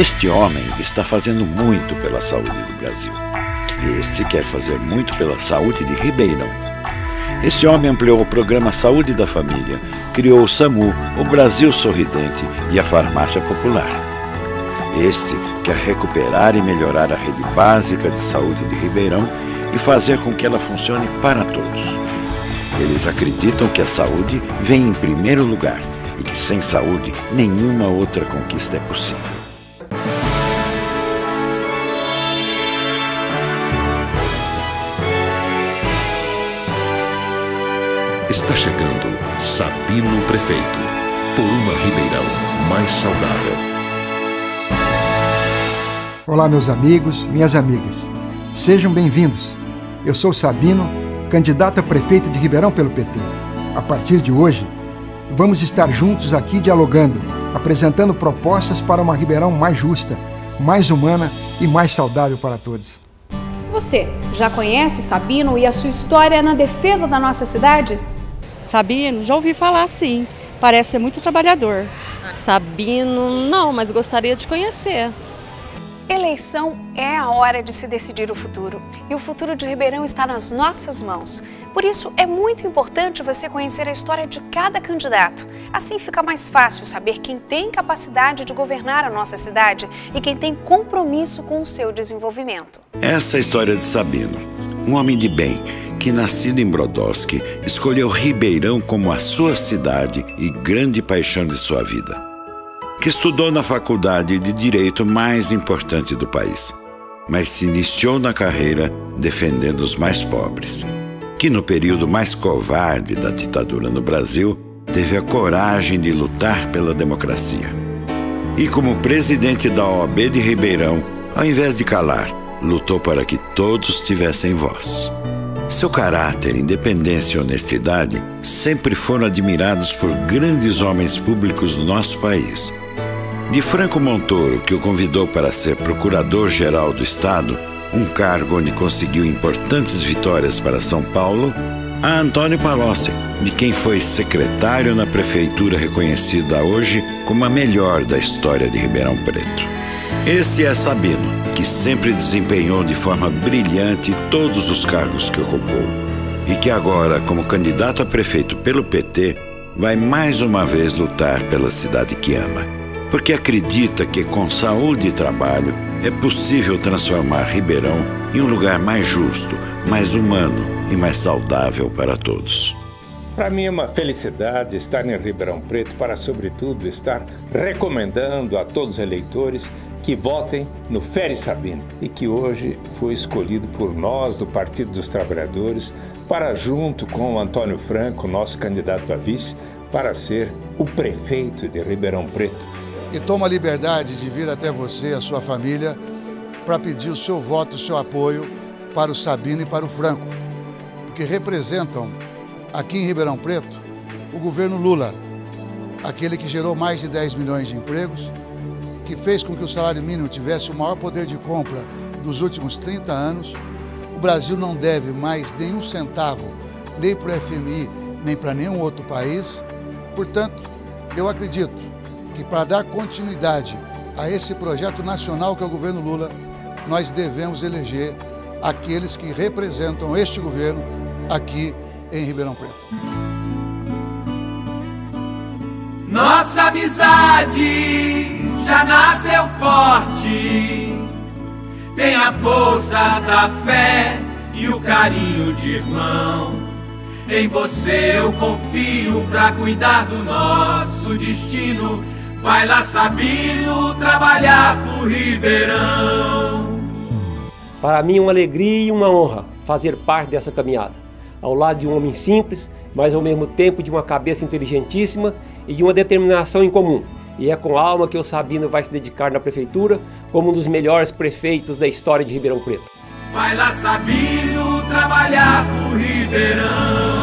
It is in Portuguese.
Este homem está fazendo muito pela saúde do Brasil. Este quer fazer muito pela saúde de Ribeirão. Este homem ampliou o programa Saúde da Família, criou o SAMU, o Brasil Sorridente e a Farmácia Popular. Este quer recuperar e melhorar a rede básica de saúde de Ribeirão e fazer com que ela funcione para todos. Eles acreditam que a saúde vem em primeiro lugar e que sem saúde nenhuma outra conquista é possível. Está chegando Sabino Prefeito, por uma Ribeirão mais saudável. Olá, meus amigos, minhas amigas. Sejam bem-vindos. Eu sou Sabino, candidato a prefeito de Ribeirão pelo PT. A partir de hoje, vamos estar juntos aqui dialogando, apresentando propostas para uma Ribeirão mais justa, mais humana e mais saudável para todos. Você já conhece Sabino e a sua história na defesa da nossa cidade? Sabino, já ouvi falar sim. Parece ser muito trabalhador. Sabino, não, mas gostaria de conhecer. Eleição é a hora de se decidir o futuro e o futuro de Ribeirão está nas nossas mãos. Por isso, é muito importante você conhecer a história de cada candidato. Assim fica mais fácil saber quem tem capacidade de governar a nossa cidade e quem tem compromisso com o seu desenvolvimento. Essa é a história de Sabino, um homem de bem que, nascido em Brodowski, escolheu Ribeirão como a sua cidade e grande paixão de sua vida. Que estudou na faculdade de direito mais importante do país, mas se iniciou na carreira defendendo os mais pobres. Que no período mais covarde da ditadura no Brasil, teve a coragem de lutar pela democracia. E como presidente da OAB de Ribeirão, ao invés de calar, lutou para que todos tivessem voz. Seu caráter, independência e honestidade sempre foram admirados por grandes homens públicos do nosso país. De Franco Montoro, que o convidou para ser procurador-geral do Estado, um cargo onde conseguiu importantes vitórias para São Paulo, a Antônio Palocci, de quem foi secretário na prefeitura reconhecida hoje como a melhor da história de Ribeirão Preto. Este é Sabino que sempre desempenhou de forma brilhante todos os cargos que ocupou e que agora, como candidato a prefeito pelo PT, vai mais uma vez lutar pela cidade que ama, porque acredita que com saúde e trabalho é possível transformar Ribeirão em um lugar mais justo, mais humano e mais saudável para todos. Para mim é uma felicidade estar em Ribeirão Preto para, sobretudo, estar recomendando a todos os eleitores que votem no Fere Sabino e que hoje foi escolhido por nós do Partido dos Trabalhadores para, junto com o Antônio Franco, nosso candidato a vice, para ser o prefeito de Ribeirão Preto. E toma a liberdade de vir até você, a sua família, para pedir o seu voto, o seu apoio para o Sabino e para o Franco, porque representam aqui em Ribeirão Preto o governo Lula, aquele que gerou mais de 10 milhões de empregos, que fez com que o salário mínimo tivesse o maior poder de compra dos últimos 30 anos. O Brasil não deve mais nenhum centavo, nem para o FMI, nem para nenhum outro país. Portanto, eu acredito que para dar continuidade a esse projeto nacional que é o governo Lula, nós devemos eleger aqueles que representam este governo aqui em Ribeirão Preto. Nossa amizade já nasceu forte. Tem a força da fé e o carinho de irmão. Em você eu confio pra cuidar do nosso destino. Vai lá, Sabino, trabalhar pro Ribeirão. Para mim, uma alegria e uma honra fazer parte dessa caminhada. Ao lado de um homem simples, mas ao mesmo tempo de uma cabeça inteligentíssima e de uma determinação em comum e é com alma que o Sabino vai se dedicar na prefeitura como um dos melhores prefeitos da história de Ribeirão Preto. Vai lá, Sabino, trabalhar por Ribeirão.